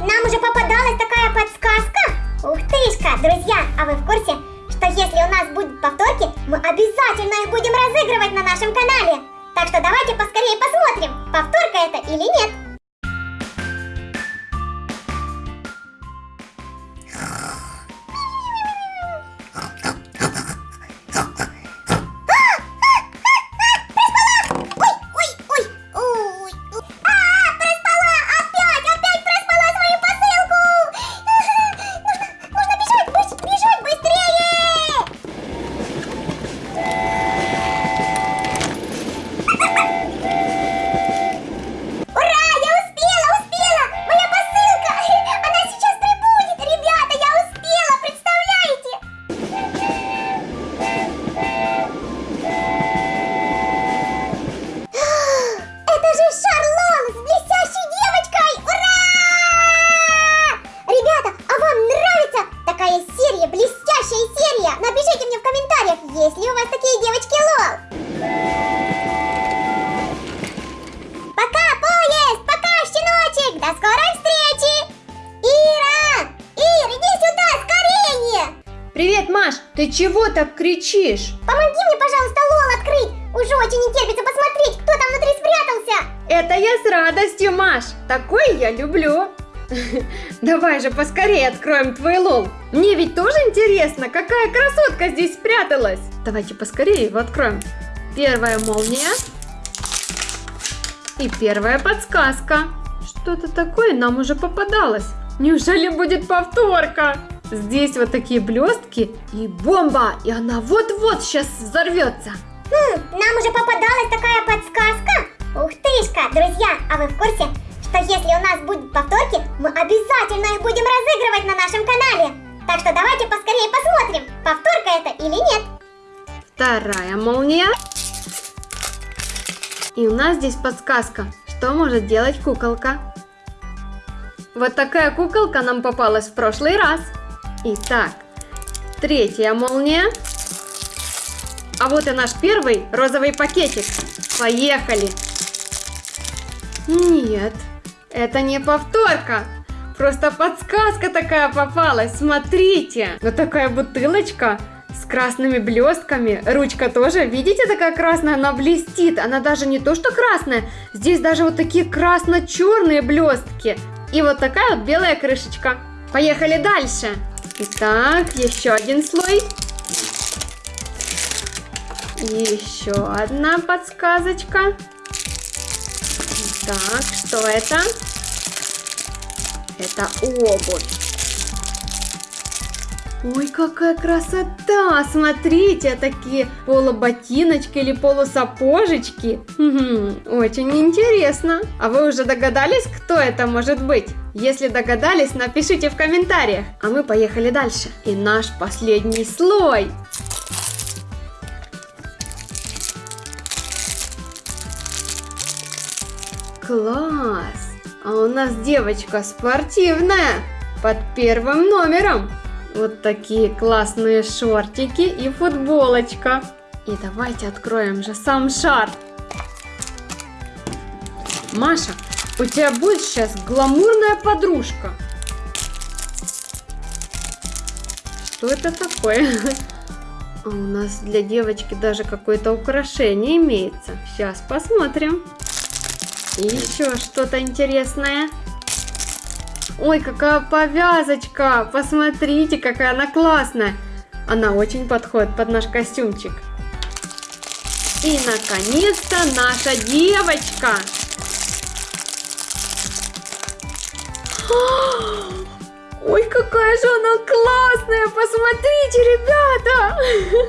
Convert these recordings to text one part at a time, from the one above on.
нам уже попадалась такая подсказка. Ух тышка, друзья, а вы в курсе, что если у нас будут повторки, мы обязательно их будем разыгрывать на нашем канале. Так что давайте поскорее посмотрим, повторка это или нет. Ты чего так кричишь? Помоги мне, пожалуйста, лол открыть! Уже очень не терпится посмотреть, кто там внутри спрятался! Это я с радостью, Маш. Такое я люблю. Давай же поскорее откроем твой лол. Мне ведь тоже интересно, какая красотка здесь спряталась. Давайте поскорее его откроем. Первая молния. И первая подсказка. Что-то такое нам уже попадалось. Неужели будет повторка? Здесь вот такие блестки и бомба, и она вот-вот сейчас взорвется. Хм, нам уже попадалась такая подсказка? Ух тышка, друзья, а вы в курсе, что если у нас будут повторки, мы обязательно их будем разыгрывать на нашем канале? Так что давайте поскорее посмотрим, повторка это или нет. Вторая молния. И у нас здесь подсказка, что может делать куколка. Вот такая куколка нам попалась в прошлый раз. Итак, третья молния. А вот и наш первый розовый пакетик. Поехали! Нет, это не повторка. Просто подсказка такая попалась. Смотрите, вот такая бутылочка с красными блестками. Ручка тоже, видите, такая красная, она блестит. Она даже не то, что красная, здесь даже вот такие красно-черные блестки. И вот такая вот белая крышечка. Поехали дальше. Итак, еще один слой. Еще одна подсказочка. Так, что это? Это обувь. Ой, какая красота! Смотрите, такие полуботиночки или полусапожечки. Мгм, Очень интересно. А вы уже догадались, кто это может быть? Если догадались, напишите в комментариях. А мы поехали дальше. И наш последний слой. Класс! А у нас девочка спортивная под первым номером. Вот такие классные шортики и футболочка. И давайте откроем же сам шар. Маша, у тебя будет сейчас гламурная подружка. Что это такое? А у нас для девочки даже какое-то украшение имеется. Сейчас посмотрим. Еще что-то интересное. Ой, какая повязочка! Посмотрите, какая она классная! Она очень подходит под наш костюмчик. И, наконец-то, наша девочка! Ой, какая же она классная! Посмотрите, ребята!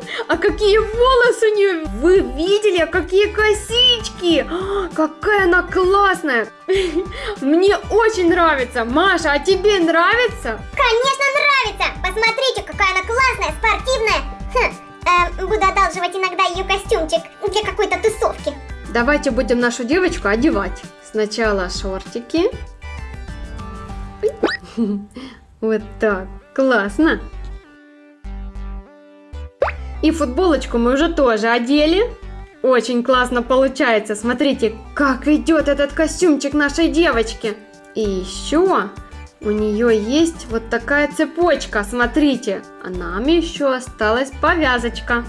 А какие волосы у нее! Вы видели, а какие косички! Какая она классная! Мне очень нравится! Маша, а тебе нравится? Конечно нравится! Посмотрите, какая она классная, спортивная! Хм, эм, буду одалживать иногда ее костюмчик для какой-то тусовки. Давайте будем нашу девочку одевать. Сначала шортики. Вот так. Классно. И футболочку мы уже тоже одели. Очень классно получается. Смотрите, как идет этот костюмчик нашей девочки. И еще У нее есть вот такая цепочка, смотрите. А нам еще осталась повязочка.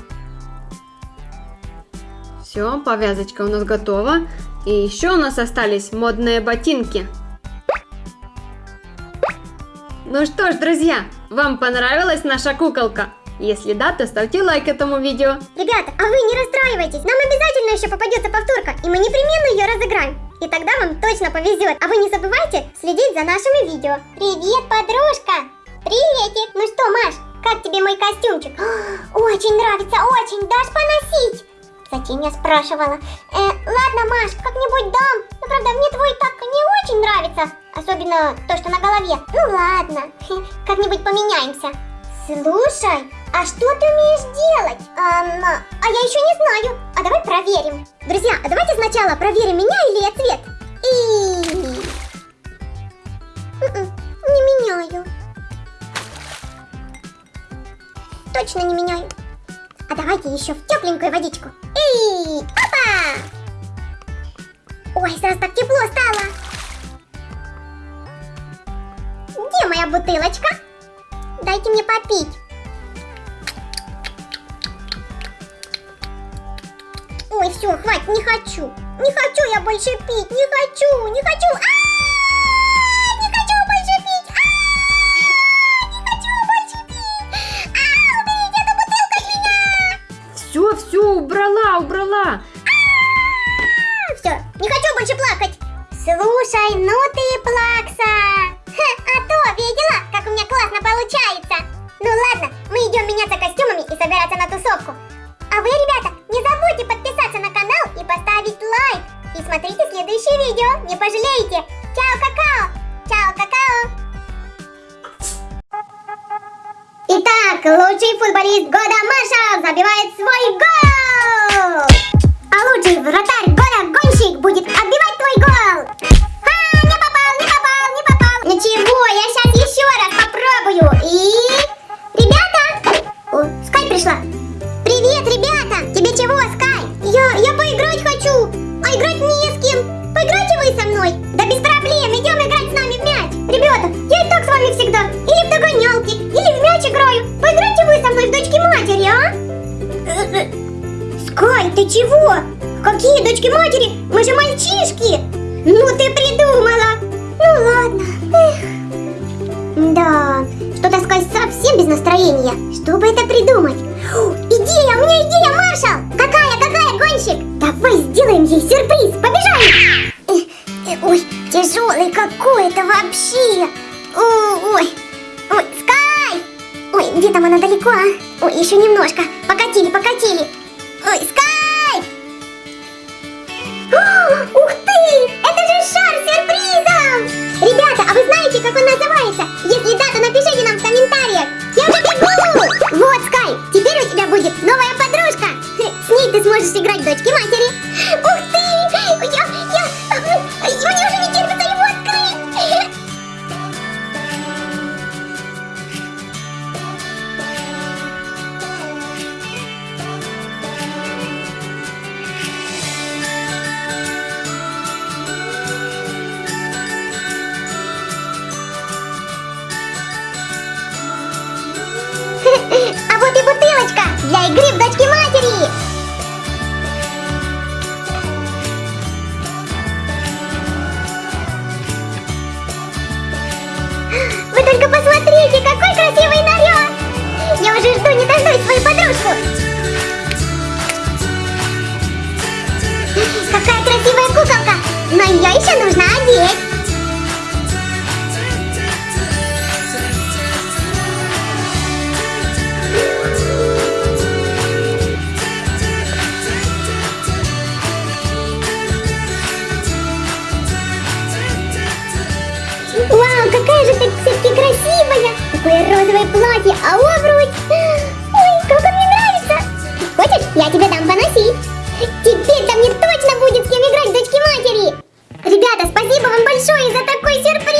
Все, повязочка у нас готова. И еще у нас остались модные ботинки. Ну что ж, друзья, вам понравилась наша куколка? Если да, то ставьте лайк этому видео. Ребята, а вы не расстраивайтесь, нам обязательно еще попадется повторка, и мы непременно ее разыграем. И тогда вам точно повезет. А вы не забывайте следить за нашими видео. Привет, подружка! Приветик! Ну что, Маш, как тебе мой костюмчик? Очень нравится, очень. Дашь поносить? Зачем я спрашивала? Э, ладно, Маш, как-нибудь дам. Но правда, мне твой так не очень нравится. Особенно то, что на голове. Ну ладно, как-нибудь поменяемся. Слушай, а что ты умеешь делать? Эм, а я еще не знаю. А давай проверим. Друзья, а давайте сначала проверим, меняю ли я цвет. И... М-м, Не меняю. Точно не меняю. А давайте еще в тепленькую водичку. И... Опа! Ой, сразу так тепло стало. Моя бутылочка? Дайте мне попить. Ой, все, хватит, не хочу. Не хочу я больше пить, не хочу, не хочу. А, Не хочу больше пить. А, Не хочу больше пить. А, Уберите эту бутылку от меня. Все, все, убрала, убрала. Все, не хочу больше плакать. Слушай, ну ты плакса. Собираться на тусовку. А вы, ребята, не забудьте подписаться на канал и поставить лайк. И смотрите следующее видео, не пожалеете. Чао, какао! Чао, какао! Итак, лучший футболист года Маршал забивает свой гол! А лучший вратарь года Гонщик будет отбивать твой гол! Ты чего? Какие дочки матери? Мы же мальчишки! Ну ты придумала! Ну ладно. Эх. Да, что-то Скай совсем без настроения. Что бы это придумать? О, идея, у меня идея, ее еще нужно одеть. Вау, какая же ты все-таки красивая! Такое розовое платье, а обруч! Ой, как он мне нравится! Хочешь, я тебе дам поносить? Теперь-то вам большое за такой сюрприз!